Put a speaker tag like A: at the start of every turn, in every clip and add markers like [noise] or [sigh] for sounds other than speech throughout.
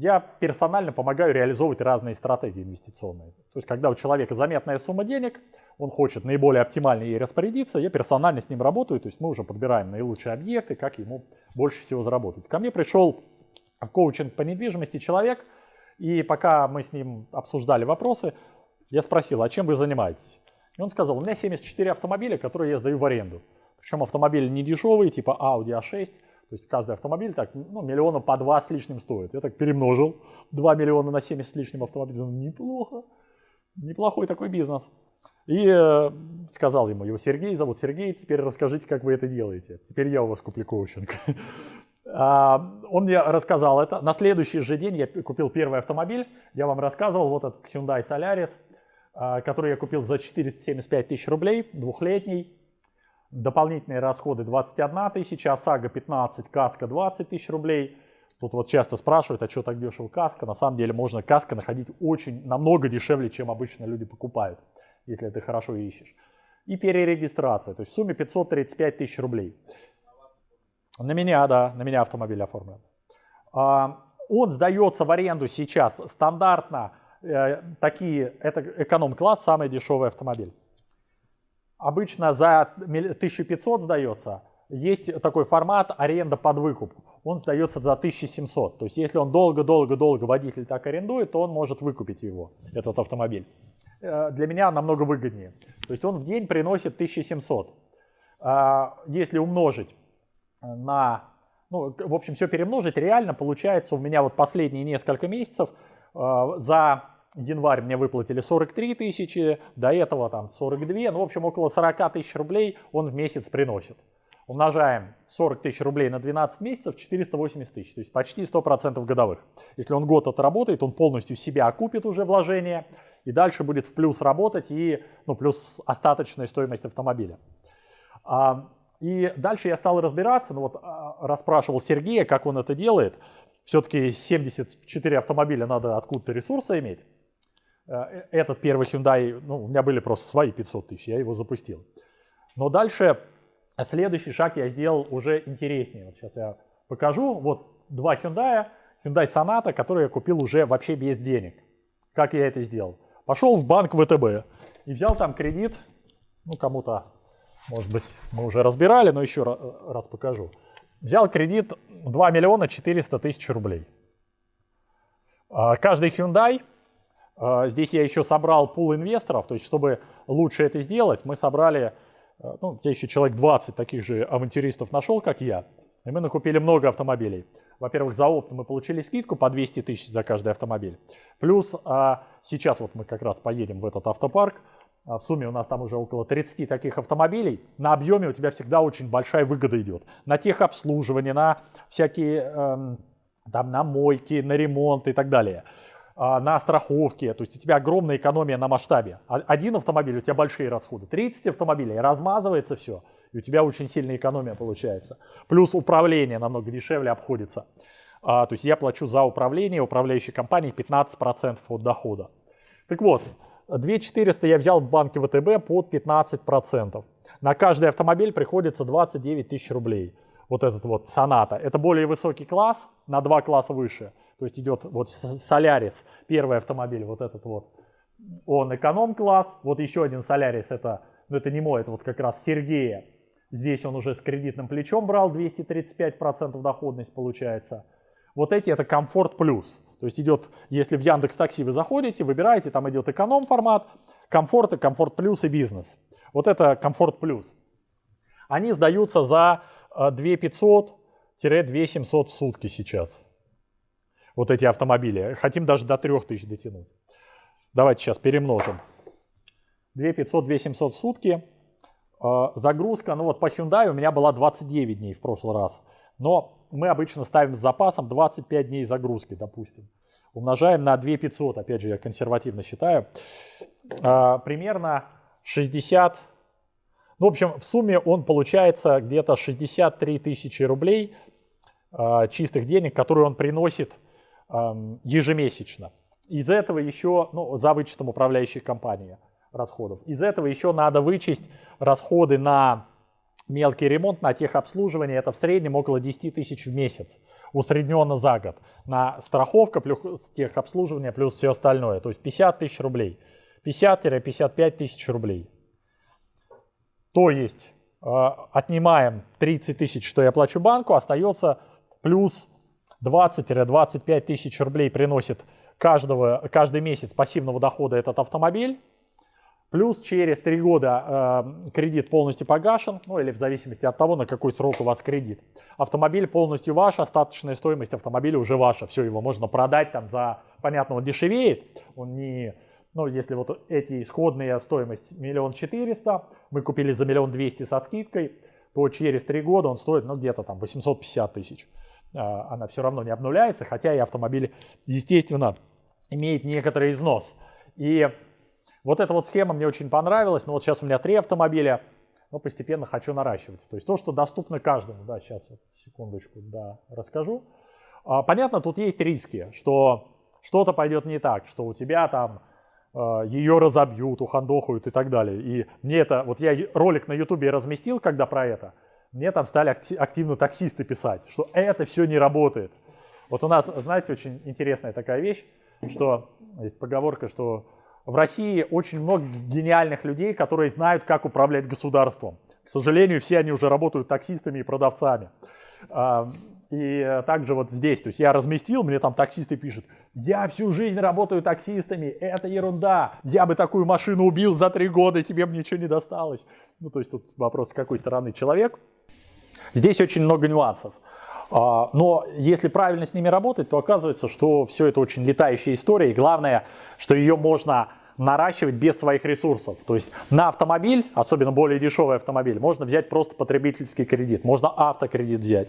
A: я персонально помогаю реализовывать разные стратегии инвестиционные. То есть, когда у человека заметная сумма денег, он хочет наиболее оптимально ей распорядиться, я персонально с ним работаю, то есть мы уже подбираем наилучшие объекты, как ему больше всего заработать. Ко мне пришел в коучинг по недвижимости человек, и пока мы с ним обсуждали вопросы, я спросил, а чем вы занимаетесь? И он сказал, у меня 74 автомобиля, которые я сдаю в аренду. Причем автомобили не дешевые, типа Audi A6, то есть каждый автомобиль так, ну, миллиона по два с лишним стоит. Я так перемножил 2 миллиона на 70 с лишним автомобилей. Неплохо. Неплохой такой бизнес. И э, сказал ему, его Сергей зовут Сергей, теперь расскажите, как вы это делаете. Теперь я у вас куплю коучинг. [laughs] А, он мне рассказал это. На следующий же день я купил первый автомобиль. Я вам рассказывал, вот этот Hyundai Solaris, а, который я купил за 475 тысяч рублей, двухлетний. Дополнительные расходы 21 тысяча, ОСАГО 15, каска 20 тысяч рублей. Тут вот часто спрашивают, а что так дешево каска? На самом деле можно каска находить очень, намного дешевле, чем обычно люди покупают, если ты хорошо ищешь. И перерегистрация, то есть в сумме 535 тысяч рублей. На меня, да, на меня автомобиль оформлен. А, он сдается в аренду сейчас стандартно, э, такие, это эконом-класс, самый дешевый автомобиль обычно за 1500 сдается. Есть такой формат аренда под выкуп. Он сдается за 1700. То есть если он долго-долго-долго водитель так арендует, то он может выкупить его, этот автомобиль. Э, для меня намного выгоднее. То есть он в день приносит 1700. А, если умножить на, ну, в общем, все перемножить, реально получается у меня вот последние несколько месяцев э, за январь мне выплатили 43 тысячи, до этого там 42, ну, в общем, около 40 тысяч рублей он в месяц приносит. Умножаем 40 тысяч рублей на 12 месяцев, 480 тысяч, то есть почти 100% годовых. Если он год отработает, он полностью себя окупит уже вложение, и дальше будет в плюс работать, и, ну, плюс остаточная стоимость автомобиля. А, и дальше я стал разбираться, ну вот а, расспрашивал Сергея, как он это делает. Все-таки 74 автомобиля надо откуда-то ресурсы иметь. Э, этот первый Hyundai, ну, у меня были просто свои 500 тысяч, я его запустил. Но дальше следующий шаг я сделал уже интереснее. Вот сейчас я покажу. Вот два Hyundai, Hyundai Sonata, которые я купил уже вообще без денег. Как я это сделал? Пошел в банк ВТБ и взял там кредит, ну кому-то, может быть, мы уже разбирали, но еще раз покажу. Взял кредит 2 миллиона 400 тысяч рублей. А каждый Hyundai здесь я еще собрал пул инвесторов, то есть чтобы лучше это сделать, мы собрали, а, ну, я еще человек 20 таких же авантюристов нашел, как я, и мы накупили много автомобилей. Во-первых, за опт мы получили скидку по 200 тысяч за каждый автомобиль. Плюс а, сейчас вот мы как раз поедем в этот автопарк, в сумме у нас там уже около 30 таких автомобилей. На объеме у тебя всегда очень большая выгода идет. На техобслуживание, на всякие эм, там, на мойки, на ремонт и так далее. А, на страховке, то есть у тебя огромная экономия на масштабе. А, один автомобиль, у тебя большие расходы. 30 автомобилей, размазывается все, и у тебя очень сильная экономия получается. Плюс управление намного дешевле обходится. А, то есть я плачу за управление управляющей компании 15% от дохода. Так вот, 2400 я взял в банке ВТБ под 15%. На каждый автомобиль приходится 29 тысяч рублей вот этот вот соната. Это более высокий класс, на два класса выше. То есть идет вот Солярис, первый автомобиль, вот этот вот. Он эконом-класс. Вот еще один Солярис, это, ну это не мой, это вот как раз Сергея. Здесь он уже с кредитным плечом брал, 235% доходность получается. Вот эти это комфорт плюс. То есть идет, если в Яндекс Такси вы заходите, выбираете, там идет эконом формат, комфорт и комфорт плюс и бизнес. Вот это комфорт плюс. Они сдаются за 2500-2700 а, в сутки сейчас. Вот эти автомобили. Хотим даже до 3000 дотянуть. Давайте сейчас перемножим. 2500-2700 в сутки. А, загрузка, ну вот по Hyundai у меня была 29 дней в прошлый раз. Но мы обычно ставим с запасом 25 дней загрузки, допустим. Умножаем на 2500, опять же я консервативно считаю. А, примерно 60 ну, в общем, в сумме он получается где-то 63 тысячи рублей э, чистых денег, которые он приносит э, ежемесячно. Из этого еще, ну, за вычетом управляющей компании расходов. Из этого еще надо вычесть расходы на мелкий ремонт на техобслуживание, это в среднем около 10 тысяч в месяц, усредненно за год. На страховка плюс техобслуживание плюс все остальное, то есть 50 тысяч рублей. 50-55 тысяч рублей. То есть э, отнимаем 30 тысяч, что я плачу банку, остается плюс 20-25 тысяч рублей приносит каждого, каждый месяц пассивного дохода этот автомобиль. Плюс через три года э, кредит полностью погашен, ну или в зависимости от того, на какой срок у вас кредит. Автомобиль полностью ваш, остаточная стоимость автомобиля уже ваша. Все, его можно продать там за, понятно, он дешевеет, он не, ну если вот эти исходные стоимость миллион четыреста, мы купили за миллион двести со скидкой, то через три года он стоит, ну где-то там 850 тысяч. Э, она все равно не обнуляется, хотя и автомобиль, естественно, имеет некоторый износ. И вот эта вот схема мне очень понравилась. Но вот сейчас у меня три автомобиля, но постепенно хочу наращивать. То есть то, что доступно каждому. Да, сейчас вот, секундочку, да, расскажу. А, понятно, тут есть риски, что что-то пойдет не так, что у тебя там ее разобьют, ухандохают и так далее. И мне это, вот я ролик на ютубе разместил, когда про это, мне там стали активно таксисты писать, что это все не работает. Вот у нас, знаете, очень интересная такая вещь, что есть поговорка, что в России очень много гениальных людей, которые знают, как управлять государством. К сожалению, все они уже работают таксистами и продавцами. И также вот здесь, то есть я разместил, мне там таксисты пишут, я всю жизнь работаю таксистами, это ерунда, я бы такую машину убил за три года, тебе бы ничего не досталось. Ну, то есть тут вопрос, с какой стороны человек. Здесь очень много нюансов. А, но если правильно с ними работать, то оказывается, что все это очень летающая история. И главное, что ее можно наращивать без своих ресурсов. То есть на автомобиль, особенно более дешевый автомобиль, можно взять просто потребительский кредит, можно автокредит взять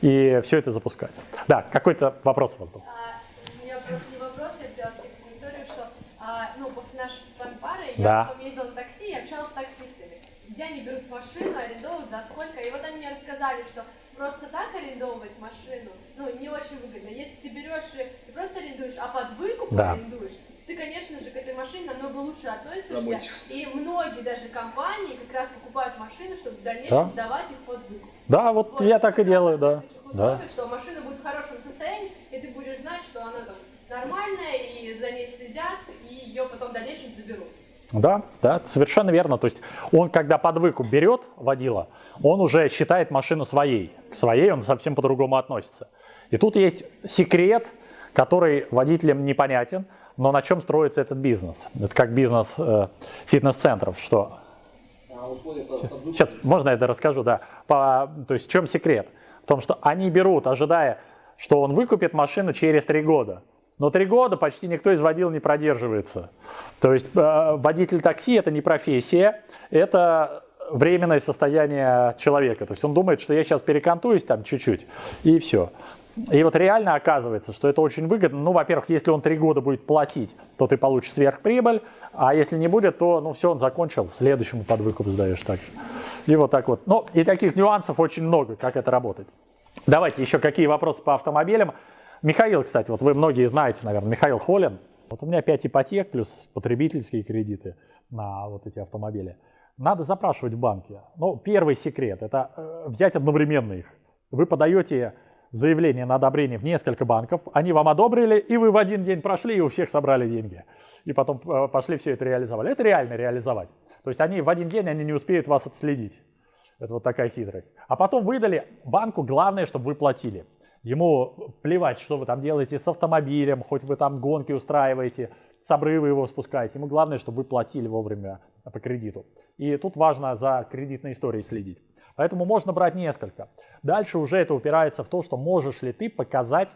A: и все это запускать. Да, какой-то вопрос у вас был?
B: А, у меня просто не вопрос, я хотела сказать историю, что а, ну, после нашей с вами пары
A: Да.
B: я потом ездила на такси и общалась с таксистами, где они берут машину, арендуют, за сколько. И вот они мне рассказали, что просто так арендовывать машину, ну, не очень выгодно. Если ты берешь и просто арендуешь, а под выкуп
A: Да.
B: арендуешь, ты, конечно же, к этой машине намного лучше относишься.
C: Заботишься.
B: И многие даже компании как раз покупают машины, чтобы в дальнейшем
A: Да.
B: сдавать их под выкуп.
A: Да, вот
B: Вот,
A: я так и делаю, да.
B: таких
A: да.
B: условий, что машина будет в хорошем состоянии, и ты будешь знать, что она там нормальная, и за ней следят, и ее потом в дальнейшем заберут.
A: Да, да, совершенно верно. То есть он, когда под выкуп берет водила, он уже считает машину своей. К своей он совсем по-другому относится. И тут есть секрет, который водителям непонятен, но на чем строится этот бизнес. Это как бизнес э, фитнес-центров, что Сейчас, можно я это расскажу, да. По, то есть в чем секрет? В том, что они берут, ожидая, что он выкупит машину через три года. Но три года почти никто из водил не продерживается. То есть э, водитель такси это не профессия, это временное состояние человека. То есть он думает, что я сейчас перекантуюсь там чуть-чуть, и все. И вот реально оказывается, что это очень выгодно. Ну, во-первых, если он три года будет платить, то ты получишь сверхприбыль, а если не будет, то, ну, все, он закончил, следующему под выкуп сдаешь так. И вот так вот. Ну, и таких нюансов очень много, как это работает. Давайте еще какие вопросы по автомобилям. Михаил, кстати, вот вы многие знаете, наверное, Михаил Холин. Вот у меня 5 ипотек плюс потребительские кредиты на вот эти автомобили. Надо запрашивать в банке. Ну, первый секрет – это э, взять одновременно их. Вы подаете заявление на одобрение в несколько банков, они вам одобрили, и вы в один день прошли, и у всех собрали деньги. И потом э, пошли все это реализовали. Это реально реализовать. То есть они в один день они не успеют вас отследить. Это вот такая хитрость. А потом выдали банку, главное, чтобы вы платили. Ему плевать, что вы там делаете с автомобилем, хоть вы там гонки устраиваете, с обрыва его спускаете. Ему главное, чтобы вы платили вовремя по кредиту. И тут важно за кредитной историей следить. Поэтому можно брать несколько. Дальше уже это упирается в то, что можешь ли ты показать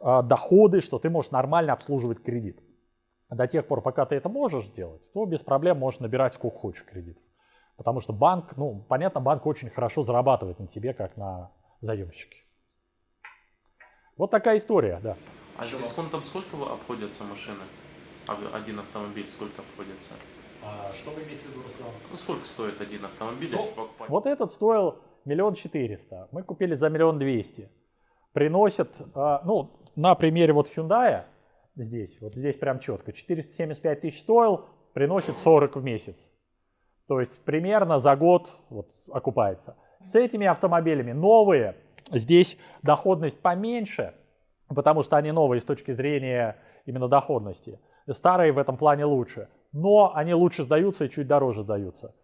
A: э, доходы, что ты можешь нормально обслуживать кредит. До тех пор, пока ты это можешь сделать, то без проблем можешь набирать сколько хочешь кредитов. Потому что банк, ну, понятно, банк очень хорошо зарабатывает на тебе, как на заемщике. Вот такая история, да.
D: А с дисконтом сколько обходятся машины? Один автомобиль сколько обходится?
A: Что вы имеете в виду, Руслан?
D: Ну сколько стоит один автомобиль,
A: Ну,
D: если покупать?
A: Вот этот стоил миллион четыреста. Мы купили за миллион двести. Приносит, а, ну, на примере вот Hyundai, здесь, вот здесь прям четко, 475 тысяч стоил, приносит 40 в месяц. То есть примерно за год вот, окупается. С этими автомобилями новые, здесь доходность поменьше, потому что они новые с точки зрения именно доходности. Старые в этом плане лучше, но они лучше сдаются и чуть дороже сдаются.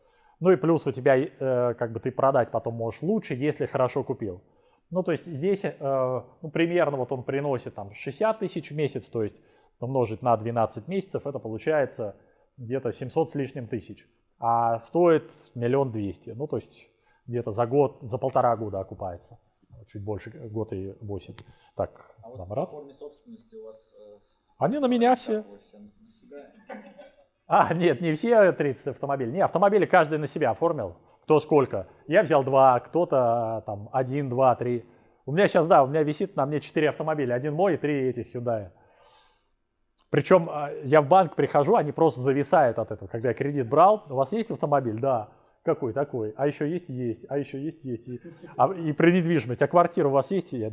A: Ну и плюс у тебя, э, как бы ты продать потом можешь лучше, если хорошо купил. Ну то есть здесь э, ну, примерно вот он приносит там 60 тысяч в месяц, то есть умножить на 12 месяцев, это получается где-то 700 с лишним тысяч. А стоит миллион двести, ну то есть где-то за год, за полтора года окупается. Чуть больше, год и восемь. Так,
E: А вот
A: Намрат.
E: по форме собственности у вас... э,
A: Они на меня все. А, нет, не все 30 автомобилей. Не, автомобили каждый на себя оформил. Кто сколько. Я взял два, кто-то а, там один, два, три. У меня сейчас, да, у меня висит на мне четыре автомобиля. Один мой и три этих Hyundai. Причем а, я в банк прихожу, они просто зависают от этого. Когда я кредит брал, у вас есть автомобиль? Да. Какой такой? А еще есть? Есть. А еще есть? Есть. И, а, и про недвижимость. А квартира у вас есть? Я,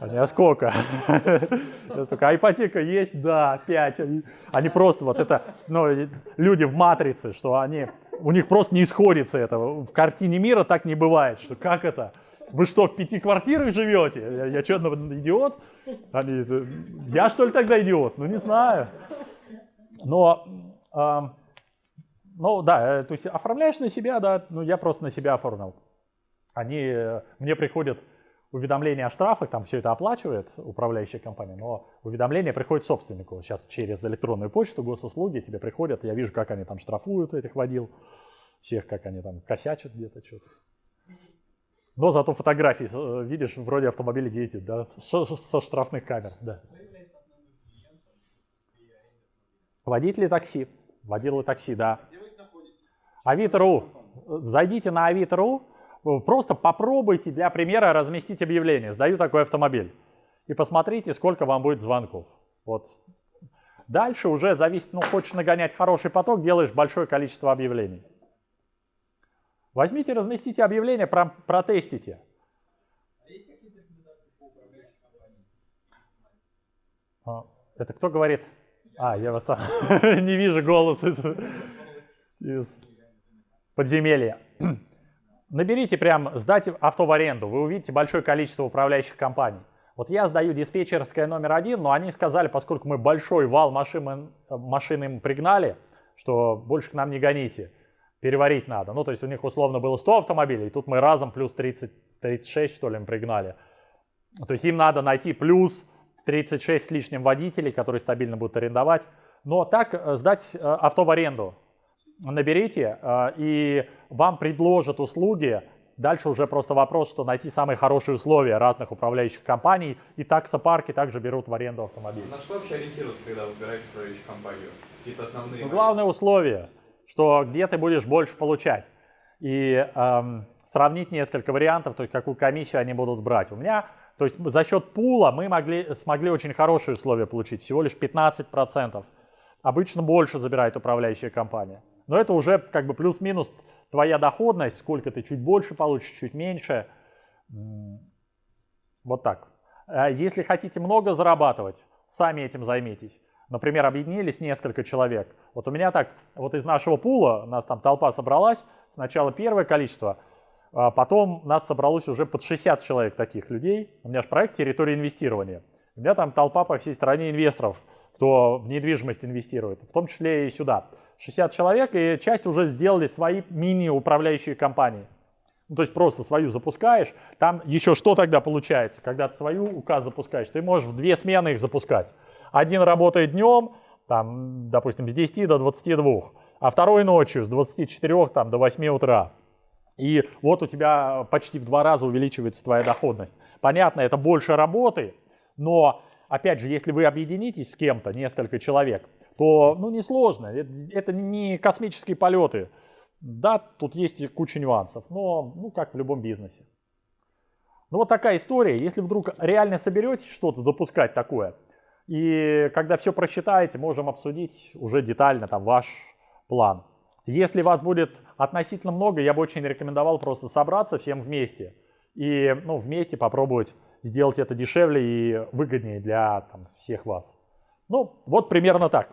A: Они, а сколько? [laughs] А ипотека есть? Да, 5. Они, просто вот это, ну, люди в матрице, что они, у них просто не исходится это. В картине мира так не бывает, что как это? Вы что, в пяти квартирах живете? Я, я что, ну, идиот? Они, «Э, я что ли тогда идиот? Ну не знаю. Но, ам, ну да, э, то есть оформляешь на себя, да, ну я просто на себя оформил. Они, э, мне приходят уведомления о штрафах, там все это оплачивает управляющая компания, но уведомления приходят собственнику. Сейчас через электронную почту, госуслуги тебе приходят, я вижу, как они там штрафуют этих водил, всех, как они там косячат где-то что-то. Но зато фотографии, э, видишь, вроде автомобиль ездит, да, со, со штрафных камер, да. Водители такси, водилы такси, да. Авито.ру. Зайдите на Авито.ру, просто попробуйте для примера разместить объявление. Сдаю такой автомобиль. И посмотрите, сколько вам будет звонков. Вот. Дальше уже зависит, ну, хочешь нагонять хороший поток, делаешь большое количество объявлений. Возьмите, разместите объявление, про- протестите. А, Это кто говорит? А, я вас там [laughs] не вижу голос из, из подземелья. [clears throat] Наберите прям, сдать авто в аренду, вы увидите большое количество управляющих компаний. Вот я сдаю диспетчерское номер один, но они сказали, поскольку мы большой вал машин, машин им пригнали, что больше к нам не гоните, переварить надо. Ну, то есть у них условно было 100 автомобилей, и тут мы разом плюс 30, 36, что ли, им пригнали. То есть им надо найти плюс 36 с лишним водителей, которые стабильно будут арендовать. Но так э, сдать э, авто в аренду. Наберите, э, и вам предложат услуги. Дальше уже просто вопрос, что найти самые хорошие условия разных управляющих компаний. И таксопарки также берут в аренду автомобили.
F: На что вообще ориентироваться, когда выбираете управляющую компанию? Какие-то основные...
A: Но главное условие, что где ты будешь больше получать. И эм, сравнить несколько вариантов, то есть какую комиссию они будут брать. У меня, то есть за счет пула мы могли, смогли очень хорошие условия получить, всего лишь 15%. Обычно больше забирает управляющая компания. Но это уже как бы плюс-минус твоя доходность, сколько ты чуть больше получишь, чуть меньше. Вот так. А Если хотите много зарабатывать, сами этим займитесь. Например, объединились несколько человек. Вот у меня так, вот из нашего пула, у нас там толпа собралась, сначала первое количество, а потом нас собралось уже под 60 человек таких людей. У меня же проект «Территория инвестирования». У меня там толпа по всей стране инвесторов, кто в недвижимость инвестирует, в том числе и сюда. 60 человек, и часть уже сделали свои мини-управляющие компании. Ну, то есть просто свою запускаешь, там еще что тогда получается, когда ты свою указ запускаешь, ты можешь в две смены их запускать. Один работает днем, там, допустим, с 10 до 22, а второй ночью с 24 там, до 8 утра. И вот у тебя почти в два раза увеличивается твоя доходность. Понятно, это больше работы, но, опять же, если вы объединитесь с кем-то, несколько человек, то, ну, несложно. Это, не космические полеты. Да, тут есть куча нюансов, но, ну, как в любом бизнесе. Ну, вот такая история. Если вдруг реально соберетесь что-то запускать такое, и когда все просчитаете, можем обсудить уже детально там ваш план. Если вас будет относительно много, я бы очень рекомендовал просто собраться всем вместе и ну, вместе попробовать сделать это дешевле и выгоднее для там, всех вас. Ну, вот примерно так.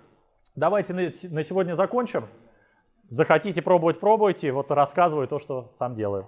A: Давайте на сегодня закончим. Захотите пробовать, пробуйте. Вот рассказываю то, что сам делаю.